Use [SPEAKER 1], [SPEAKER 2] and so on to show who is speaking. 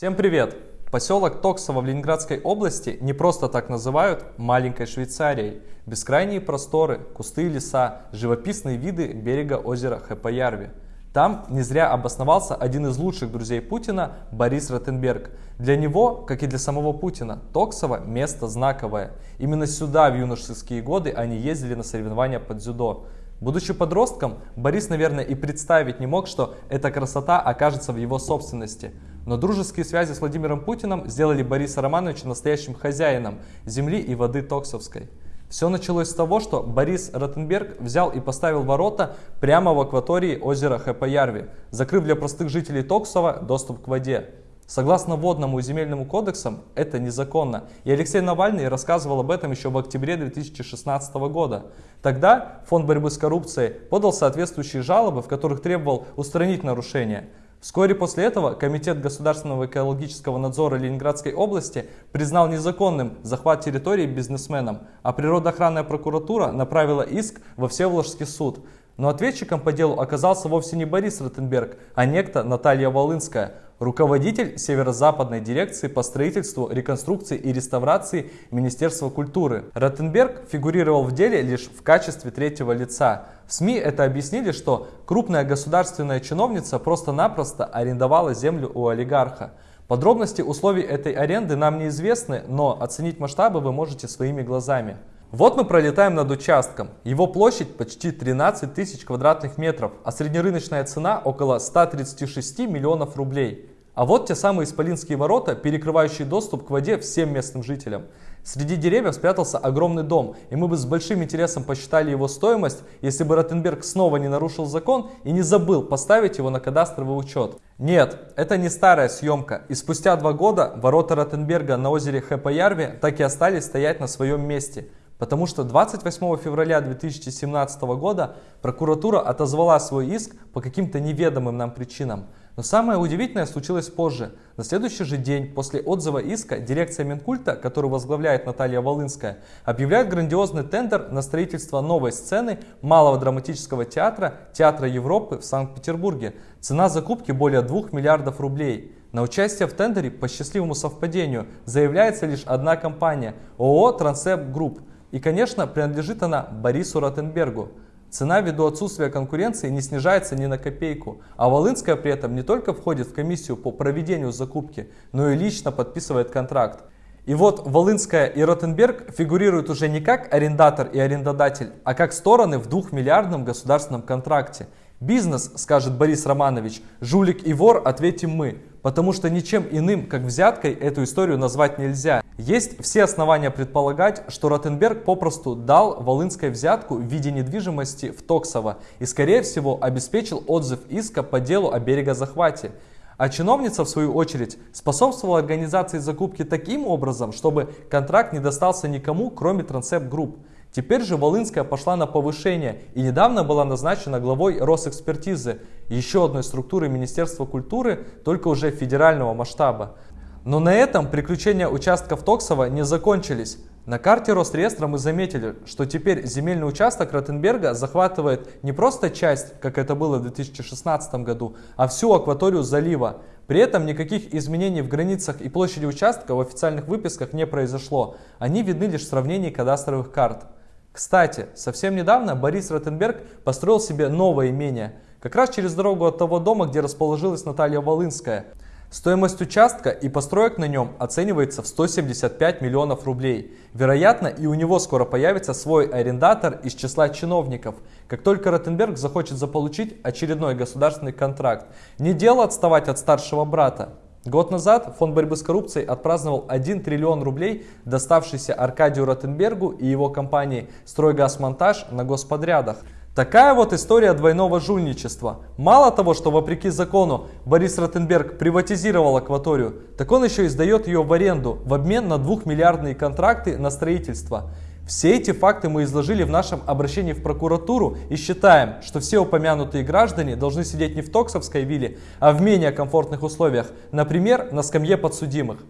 [SPEAKER 1] Всем привет! Поселок Токсово в Ленинградской области не просто так называют маленькой Швейцарией. Бескрайние просторы, кусты и леса, живописные виды берега озера Хэпаярви. Там не зря обосновался один из лучших друзей Путина Борис Ротенберг. Для него, как и для самого Путина, Токсово – место знаковое. Именно сюда в юношеские годы они ездили на соревнования под дзюдо. Будучи подростком, Борис, наверное, и представить не мог, что эта красота окажется в его собственности. Но дружеские связи с Владимиром Путиным сделали Бориса Романовича настоящим хозяином земли и воды Токсовской. Все началось с того, что Борис Ротенберг взял и поставил ворота прямо в акватории озера Хэпаярви, закрыв для простых жителей Токсова доступ к воде. Согласно водному и земельному кодексам, это незаконно. И Алексей Навальный рассказывал об этом еще в октябре 2016 года. Тогда Фонд борьбы с коррупцией подал соответствующие жалобы, в которых требовал устранить нарушения. Вскоре после этого Комитет государственного экологического надзора Ленинградской области признал незаконным захват территории бизнесменам, а природоохранная прокуратура направила иск во Всеволожский суд. Но ответчиком по делу оказался вовсе не Борис Ротенберг, а некто Наталья Волынская, руководитель Северо-Западной дирекции по строительству, реконструкции и реставрации Министерства культуры. Ротенберг фигурировал в деле лишь в качестве третьего лица. В СМИ это объяснили, что крупная государственная чиновница просто-напросто арендовала землю у олигарха. Подробности условий этой аренды нам неизвестны, но оценить масштабы вы можете своими глазами. Вот мы пролетаем над участком. Его площадь почти 13 тысяч квадратных метров, а среднерыночная цена около 136 миллионов рублей. А вот те самые исполинские ворота, перекрывающие доступ к воде всем местным жителям. Среди деревьев спрятался огромный дом, и мы бы с большим интересом посчитали его стоимость, если бы Ротенберг снова не нарушил закон и не забыл поставить его на кадастровый учет. Нет, это не старая съемка, и спустя два года ворота Ротенберга на озере Хэпаярви так и остались стоять на своем месте – Потому что 28 февраля 2017 года прокуратура отозвала свой иск по каким-то неведомым нам причинам. Но самое удивительное случилось позже. На следующий же день после отзыва иска дирекция Минкульта, которую возглавляет Наталья Волынская, объявляет грандиозный тендер на строительство новой сцены Малого драматического театра Театра Европы в Санкт-Петербурге. Цена закупки более 2 миллиардов рублей. На участие в тендере по счастливому совпадению заявляется лишь одна компания – ООО «Трансеп Групп», и, конечно, принадлежит она Борису Ротенбергу. Цена ввиду отсутствия конкуренции не снижается ни на копейку, а Волынская при этом не только входит в комиссию по проведению закупки, но и лично подписывает контракт. И вот Волынская и Ротенберг фигурируют уже не как арендатор и арендодатель, а как стороны в двухмиллиардном государственном контракте. Бизнес, скажет Борис Романович, жулик и вор, ответим мы, потому что ничем иным, как взяткой, эту историю назвать нельзя. Есть все основания предполагать, что Ротенберг попросту дал Волынской взятку в виде недвижимости в Токсово и, скорее всего, обеспечил отзыв иска по делу о берегозахвате. А чиновница, в свою очередь, способствовала организации закупки таким образом, чтобы контракт не достался никому, кроме Трансеп Групп. Теперь же Волынская пошла на повышение и недавно была назначена главой Росэкспертизы, еще одной структуры Министерства культуры, только уже федерального масштаба. Но на этом приключения участков Токсова не закончились. На карте Росреестра мы заметили, что теперь земельный участок Ротенберга захватывает не просто часть, как это было в 2016 году, а всю акваторию залива. При этом никаких изменений в границах и площади участка в официальных выписках не произошло. Они видны лишь в сравнении кадастровых карт. Кстати, совсем недавно Борис Ротенберг построил себе новое имение, как раз через дорогу от того дома, где расположилась Наталья Волынская – Стоимость участка и построек на нем оценивается в 175 миллионов рублей. Вероятно, и у него скоро появится свой арендатор из числа чиновников. Как только Ротенберг захочет заполучить очередной государственный контракт. Не дело отставать от старшего брата. Год назад Фонд борьбы с коррупцией отпраздновал 1 триллион рублей, доставшийся Аркадию Ротенбергу и его компании «Стройгазмонтаж» на господрядах. Такая вот история двойного жульничества. Мало того, что вопреки закону Борис Ротенберг приватизировал акваторию, так он еще и сдает ее в аренду в обмен на двухмиллиардные контракты на строительство. Все эти факты мы изложили в нашем обращении в прокуратуру и считаем, что все упомянутые граждане должны сидеть не в Токсовской вилле, а в менее комфортных условиях, например, на скамье подсудимых.